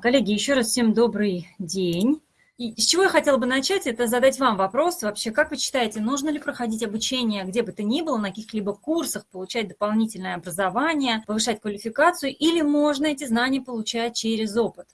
Коллеги, еще раз всем добрый день. И с чего я хотела бы начать, это задать вам вопрос вообще, как вы считаете, нужно ли проходить обучение где бы то ни было, на каких-либо курсах, получать дополнительное образование, повышать квалификацию, или можно эти знания получать через опыт?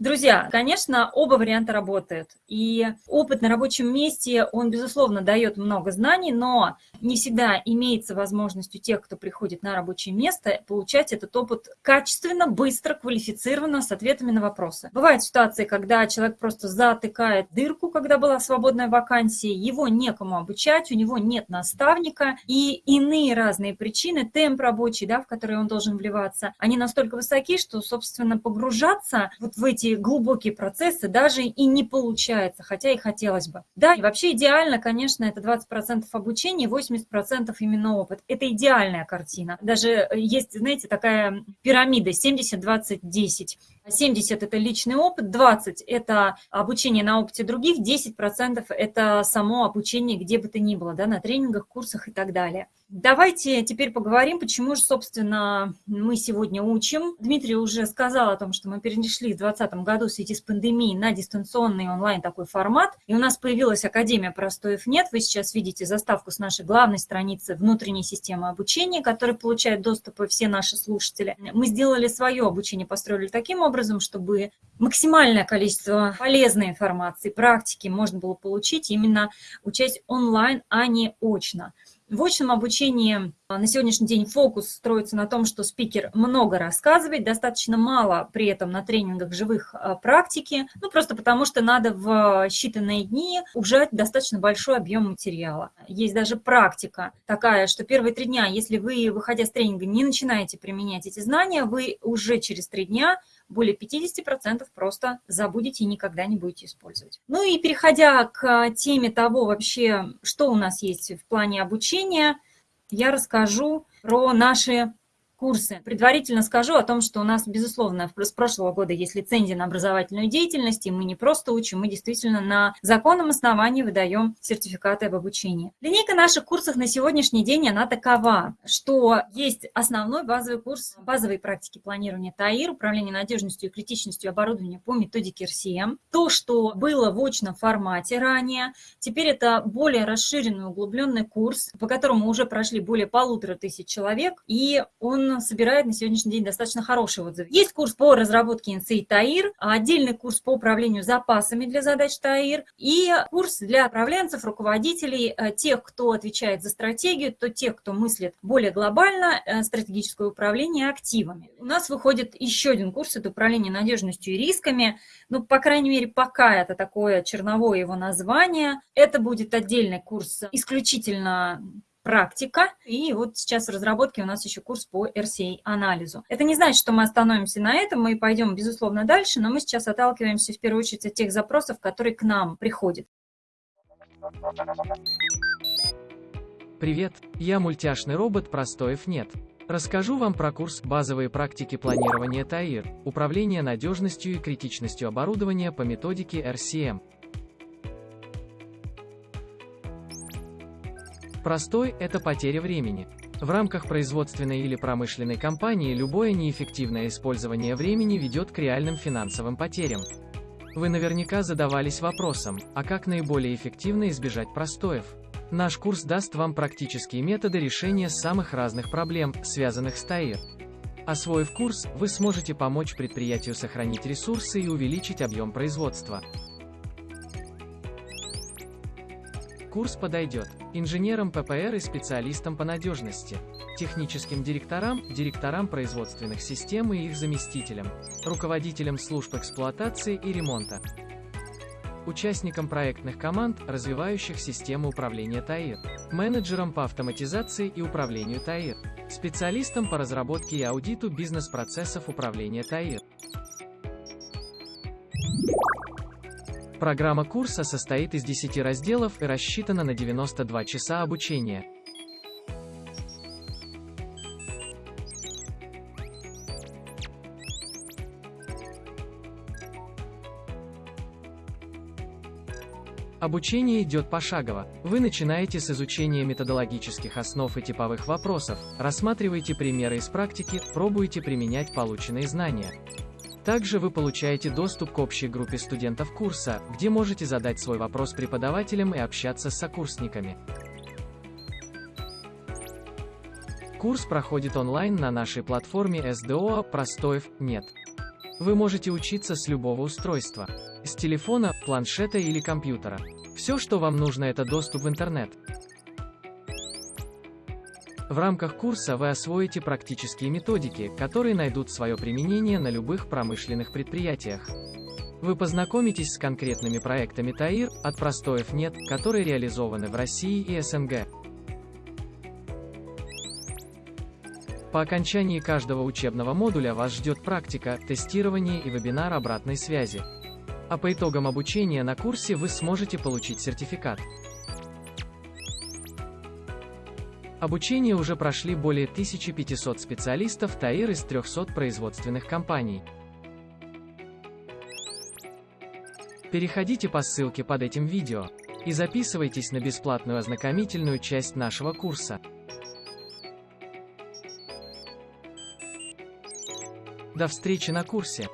Друзья, конечно, оба варианта работают. И опыт на рабочем месте, он, безусловно, дает много знаний, но не всегда имеется возможность у тех, кто приходит на рабочее место, получать этот опыт качественно, быстро, квалифицированно, с ответами на вопросы. Бывают ситуации, когда человек просто затыкает дырку, когда была свободная вакансия, его некому обучать, у него нет наставника, и иные разные причины, темп рабочий, да, в который он должен вливаться, они настолько высоки, что, собственно, погружаться вот в эти глубокие процессы даже и не получается, хотя и хотелось бы. Да, и вообще идеально, конечно, это 20% обучения, 80% именно опыт. Это идеальная картина. Даже есть, знаете, такая пирамида 70-20-10. 70 – это личный опыт, 20 – это обучение на опыте других, 10% – это само обучение где бы то ни было, да, на тренингах, курсах и так далее. Давайте теперь поговорим, почему же, собственно, мы сегодня учим. Дмитрий уже сказал о том, что мы перешли в 2020 году в связи с пандемией на дистанционный онлайн такой формат, и у нас появилась Академия Простоев нет. Вы сейчас видите заставку с нашей главной страницы внутренней системы обучения, которой получают доступ все наши слушатели. Мы сделали свое обучение, построили таким образом, чтобы максимальное количество полезной информации, практики можно было получить именно учась онлайн, а не очно. В очном обучении а, на сегодняшний день фокус строится на том, что спикер много рассказывает, достаточно мало при этом на тренингах живых а, практики, ну просто потому что надо в считанные дни ужать достаточно большой объем материала. Есть даже практика такая, что первые три дня, если вы, выходя с тренинга, не начинаете применять эти знания, вы уже через три дня более 50% просто забудете и никогда не будете использовать. Ну и переходя к теме того вообще, что у нас есть в плане обучения, я расскажу про наши курсы. Предварительно скажу о том, что у нас, безусловно, с прошлого года есть лицензия на образовательную деятельность, и мы не просто учим, мы действительно на законном основании выдаем сертификаты об обучении. Линейка наших курсов на сегодняшний день, она такова, что есть основной базовый курс базовой практики планирования ТАИР, управления надежностью и критичностью оборудования по методике РСМ. То, что было в очном формате ранее, теперь это более расширенный, углубленный курс, по которому уже прошли более полутора тысяч человек, и он собирает на сегодняшний день достаточно хорошие отзывы. Есть курс по разработке инсей ТАИР, отдельный курс по управлению запасами для задач ТАИР и курс для управленцев, руководителей, э, тех, кто отвечает за стратегию, то тех, кто мыслит более глобально э, стратегическое управление активами. У нас выходит еще один курс, это управление надежностью и рисками. Ну, по крайней мере, пока это такое черновое его название. Это будет отдельный курс исключительно практика. И вот сейчас в разработке у нас еще курс по RCA-анализу. Это не значит, что мы остановимся на этом, мы пойдем, безусловно, дальше, но мы сейчас отталкиваемся в первую очередь от тех запросов, которые к нам приходят. Привет, я мультяшный робот Простоев нет. Расскажу вам про курс «Базовые практики планирования ТАИР. Управление надежностью и критичностью оборудования по методике RCM». Простой – это потеря времени. В рамках производственной или промышленной компании любое неэффективное использование времени ведет к реальным финансовым потерям. Вы наверняка задавались вопросом, а как наиболее эффективно избежать простоев? Наш курс даст вам практические методы решения самых разных проблем, связанных с ТАИР. Освоив курс, вы сможете помочь предприятию сохранить ресурсы и увеличить объем производства. Курс подойдет инженерам ППР и специалистам по надежности, техническим директорам, директорам производственных систем и их заместителям, руководителям служб эксплуатации и ремонта, участникам проектных команд, развивающих систему управления ТАИР, менеджерам по автоматизации и управлению ТАИР, специалистам по разработке и аудиту бизнес-процессов управления ТАИР. Программа курса состоит из 10 разделов и рассчитана на 92 часа обучения. Обучение идет пошагово. Вы начинаете с изучения методологических основ и типовых вопросов, рассматриваете примеры из практики, пробуете применять полученные знания. Также вы получаете доступ к общей группе студентов курса, где можете задать свой вопрос преподавателям и общаться с сокурсниками. Курс проходит онлайн на нашей платформе SDO «Простоев нет». Вы можете учиться с любого устройства. С телефона, планшета или компьютера. Все, что вам нужно, это доступ в интернет. В рамках курса вы освоите практические методики, которые найдут свое применение на любых промышленных предприятиях. Вы познакомитесь с конкретными проектами ТАИР, от простоев нет, которые реализованы в России и СНГ. По окончании каждого учебного модуля вас ждет практика, тестирование и вебинар обратной связи. А по итогам обучения на курсе вы сможете получить сертификат. Обучение уже прошли более 1500 специалистов ТАИР из 300 производственных компаний. Переходите по ссылке под этим видео и записывайтесь на бесплатную ознакомительную часть нашего курса. До встречи на курсе!